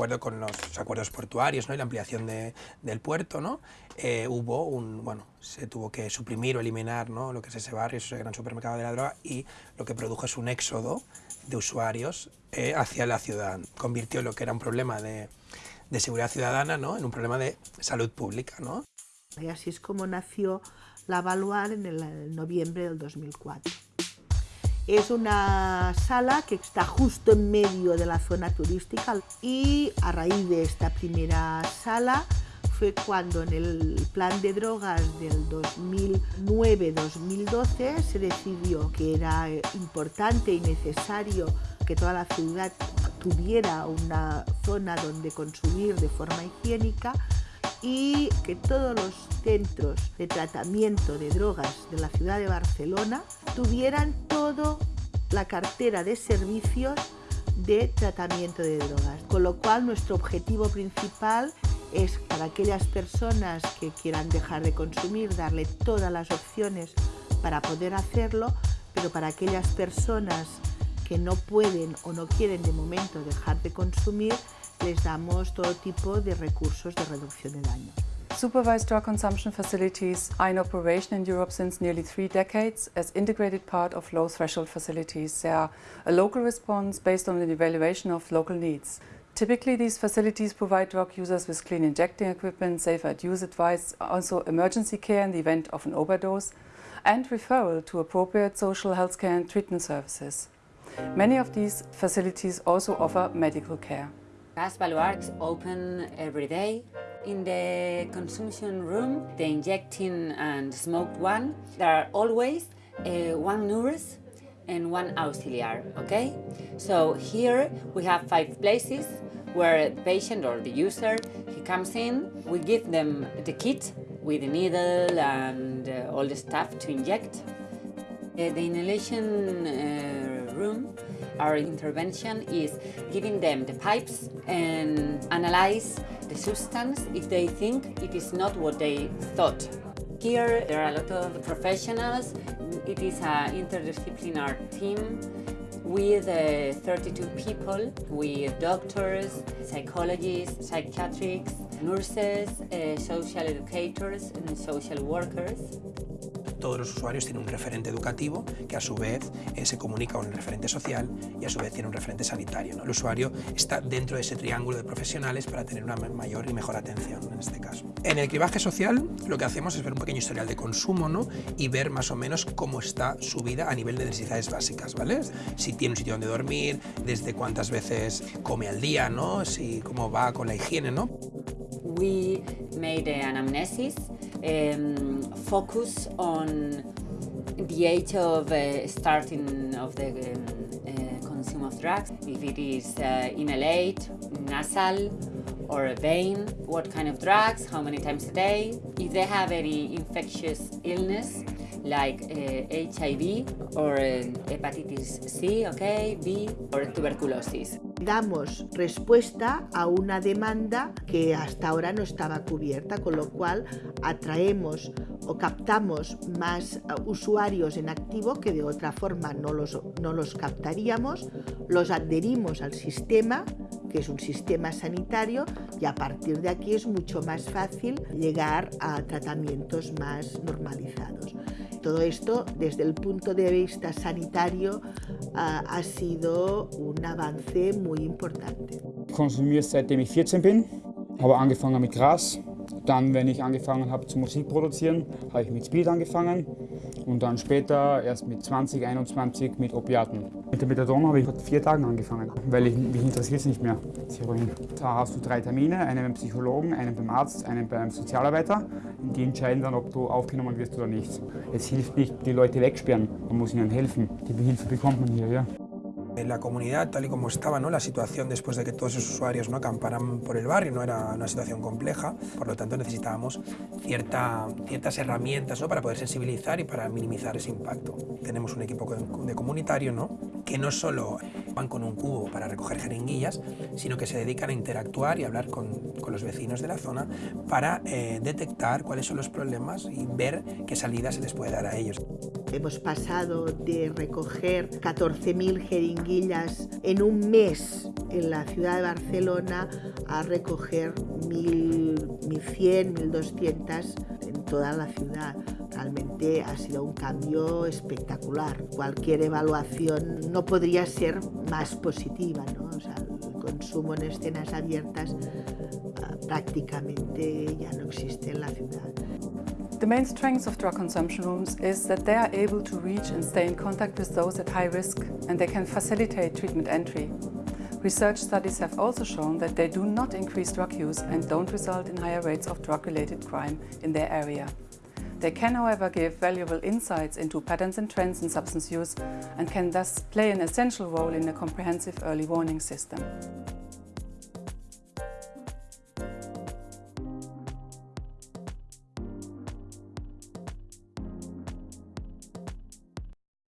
acuerdo con los acuerdos portuarios ¿no? y la ampliación de, del puerto, ¿no? Eh, hubo un, bueno, se tuvo que suprimir o eliminar ¿no? lo que es ese barrio, ese gran supermercado de la droga y lo que produjo es un éxodo de usuarios eh, hacia la ciudad. Convirtió lo que era un problema de, de seguridad ciudadana ¿no? en un problema de salud pública. ¿no? Y así es como nació la Valuar en el noviembre del 2004. Es una sala que está justo en medio de la zona turística y a raíz de esta primera sala fue cuando en el plan de drogas del 2009-2012 se decidió que era importante y necesario que toda la ciudad tuviera una zona donde consumir de forma higiénica y que todos los centros de tratamiento de drogas de la ciudad de Barcelona tuvieran toda la cartera de servicios de tratamiento de drogas. Con lo cual nuestro objetivo principal es para aquellas personas que quieran dejar de consumir, darle todas las opciones para poder hacerlo, pero para aquellas personas que no pueden o no quieren de momento dejar de consumir, les damos todo tipo de recursos de reducción de daño. Supervised drug consumption facilities are in operation in Europe since nearly three decades as integrated part of low-threshold facilities. They are a local response based on the evaluation of local needs. Typically, these facilities provide drug users with clean injecting equipment, safer use advice, also emergency care in the event of an overdose, and referral to appropriate social health care and treatment services. Many of these facilities also offer medical care. Gas Baluarts open every day. In the consumption room, the injecting and smoked one, there are always uh, one nurse and one auxiliar, okay? So here we have five places where the patient or the user, he comes in, we give them the kit with the needle and uh, all the stuff to inject. Uh, the inhalation uh, room our intervention is giving them the pipes and analyze the substance if they think it is not what they thought. Here there are a lot of professionals. It is an interdisciplinary team with uh, 32 people, with doctors, psychologists, psychiatrists, nurses, uh, social educators and social workers. Todos los usuarios tienen un referente educativo que a su vez eh, se comunica con el referente social y a su vez tiene un referente sanitario. El usuario está dentro de ese triángulo de profesionales para tener una mayor y mejor atención en este caso. En el cribaje social lo que hacemos es ver un pequeño historial de consumo ¿no? y ver más o menos cómo está su vida a nivel de necesidades básicas, ¿vale? Si tiene un sitio donde dormir, desde cuántas veces come al día, ¿no? Si cómo va con la higiene, ¿no? We made an anamnesis um, focus on the age of uh, starting of the um, uh, consume of drugs, if it is uh, inhaled, nasal, or a vein, what kind of drugs, how many times a day, if they have any infectious illness, like HIV or uh, hepatitis C, okay, B, or tuberculosis. Damos respuesta a una demanda que hasta ahora no estaba cubierta, con lo cual atraemos o captamos más uh, usuarios en activo que de otra forma no los, no los captaríamos, los adherimos al sistema, que es un sistema sanitario, y a partir de aquí es mucho más fácil llegar a tratamientos más normalizados. Todo esto, desde el punto de vista sanitario, uh, ha sido un avance muy importante. Konsumiere seitdem ich 14 bin, habe angefangen mit Gras. Dann, wenn ich angefangen habe zu Musik produzieren, habe ich mit Speed angefangen und dann später erst mit 20, 21 mit Opiaten. Mit der Methadon habe ich vor vier Tagen angefangen, weil ich, mich interessiert es nicht mehr, das. Da hast du drei Termine, einen beim Psychologen, einen beim Arzt, einen beim Sozialarbeiter. Die entscheiden dann, ob du aufgenommen wirst oder nicht. Es hilft nicht, die Leute wegsperren, man muss ihnen helfen. Die Hilfe bekommt man hier, ja. La comunidad, tal y como estaba ¿no? la situación después de que todos esos usuarios ¿no? acamparan por el barrio, no era una situación compleja, por lo tanto necesitábamos cierta, ciertas herramientas ¿no? para poder sensibilizar y para minimizar ese impacto. Tenemos un equipo de comunitario ¿no? que no solo van con un cubo para recoger jeringuillas, sino que se dedican a interactuar y hablar con, con los vecinos de la zona para eh, detectar cuáles son los problemas y ver qué salida se les puede dar a ellos. Hemos pasado de recoger 14.000 jeringuillas en un mes en la ciudad de Barcelona a recoger 1.100, 1.200 en toda la ciudad. Realmente ha sido un cambio espectacular. Cualquier evaluación no podría ser más positiva. ¿no? O sea, el consumo en escenas abiertas uh, prácticamente ya no existe en la ciudad. The main strength of drug consumption rooms is that they are able to reach and stay in contact with those at high risk and they can facilitate treatment entry. Research studies have also shown that they do not increase drug use and don't result in higher rates of drug-related crime in their area. They can, however, give valuable insights into patterns and trends in substance use and can thus play an essential role in a comprehensive early warning system.